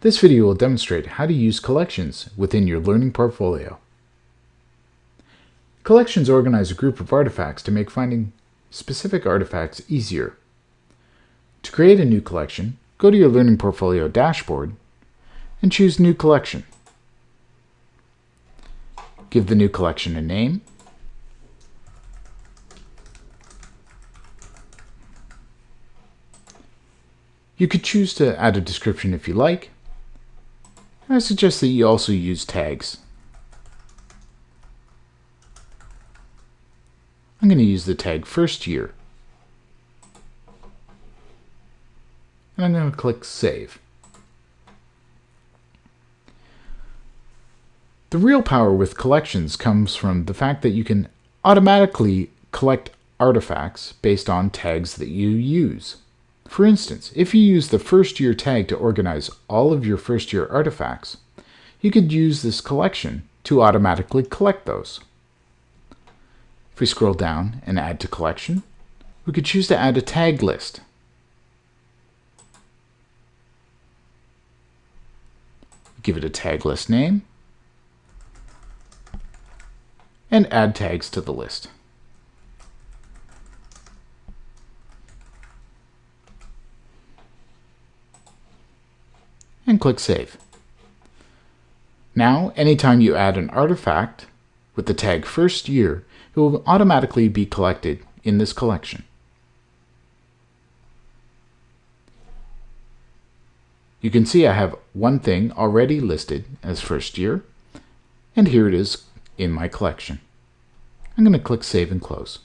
This video will demonstrate how to use collections within your learning portfolio. Collections organize a group of artifacts to make finding specific artifacts easier. To create a new collection, go to your Learning Portfolio dashboard and choose New Collection. Give the new collection a name You could choose to add a description if you like. I suggest that you also use tags. I'm going to use the tag first year. And I'm going to click Save. The real power with collections comes from the fact that you can automatically collect artifacts based on tags that you use. For instance, if you use the first year tag to organize all of your first year artifacts, you could use this collection to automatically collect those. If we scroll down and add to collection, we could choose to add a tag list. Give it a tag list name, and add tags to the list. And click Save. Now, anytime you add an artifact with the tag first year, it will automatically be collected in this collection. You can see I have one thing already listed as first year, and here it is in my collection. I'm going to click Save and Close.